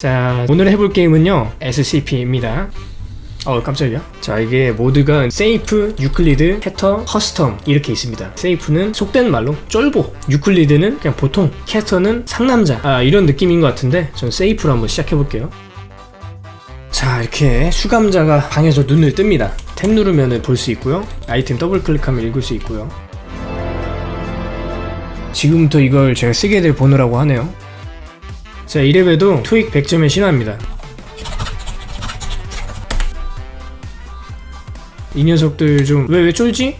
자 오늘 해볼 게임은요 SCP입니다. 어 깜짝이야. 자 이게 모드가 safe, Euclid, Keter, custom 이렇게 있습니다. safe는 속된 말로 쫄보 Euclid는 그냥 보통 Keter는 상남자. 아 이런 느낌인 것 같은데 전 safe로 한번 시작해 볼게요. 자 이렇게 수감자가 방에서 눈을 뜹니다. 탭 누르면 볼 수 있고요. 아이템 더블 클릭하면 읽을 수 있고요. 지금부터 이걸 제가 쓰게 될 번호라고 하네요 자 이래봬도 토익 100점에 신화입니다. 이 녀석들 좀 왜 왜 쫄지?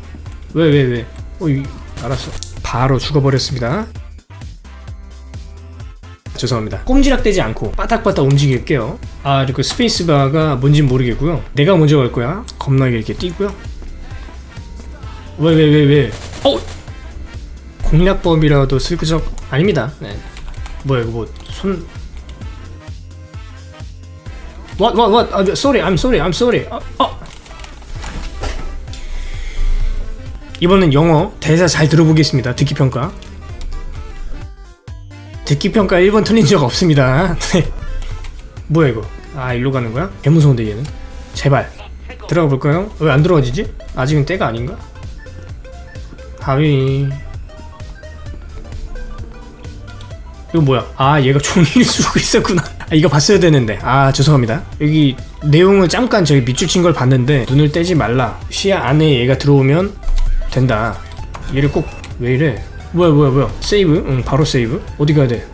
왜 왜 왜? 어 이, 알았어. 바로 죽어버렸습니다. 죄송합니다. 꼼지락대지 않고 바닥바닥 움직일게요. 아 그리고 스페이스바가 뭔진 모르겠고요. 내가 먼저 갈 거야. 겁나게 이렇게 뛰고요. 왜 왜 왜 왜, 어? 공략법이라도 슬그적 아닙니다. 네. 뭐야 이거 뭐손 What what what 아, sorry I'm sorry I'm sorry 어, 어. 이번엔 영어 대사 잘 들어보겠습니다 듣기 평가 듣기 평가 1번 틀린 적 없습니다 네. 뭐야 이거 아 일로 가는 거야? 개 무서운데 얘는 제발 들어가 볼까요? 왜 안 들어가지지? 아직은 때가 아닌가? 하위 이거 뭐야? 아 얘가 종이를 쓰고 있었구나. 아, 이거 봤어야 되는데. 아 죄송합니다. 여기 내용을 잠깐 저기 밑줄 친 걸 봤는데 눈을 떼지 말라. 시야 안에 얘가 들어오면 된다. 얘를 꼭 왜 이래? 뭐야 뭐야 뭐야? 세이브? 응 바로 세이브. 어디 가야 돼?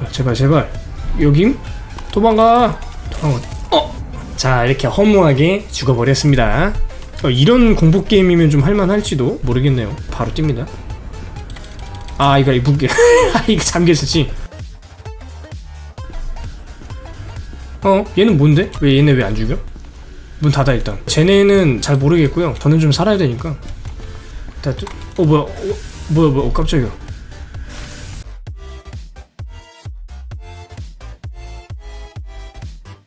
아, 제발 제발. 여김? 도망가. 도망가 어! 자 이렇게 허무하게 죽어버렸습니다. 어, 이런 공포 게임이면 좀 할만할지도 모르겠네요. 바로 뜁니다 아 이거 무게 아 이거 잠겨있었지 어? 얘는 뭔데? 왜 얘네 왜 안 죽여? 문 닫아 일단 쟤네는 잘 모르겠고요 저는 좀 살아야 되니까 다 뚜... 어 뭐야 어, 뭐야 뭐야 어, 깜짝이야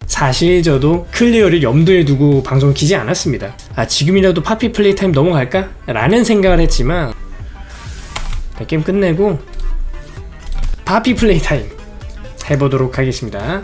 사실 저도 clear를 염두에 두고 방송을 키지 않았습니다 아 지금이라도 Poppy Playtime 넘어갈까? 라는 생각을 했지만 네, 게임 끝내고 Poppy Playtime 해보도록 하겠습니다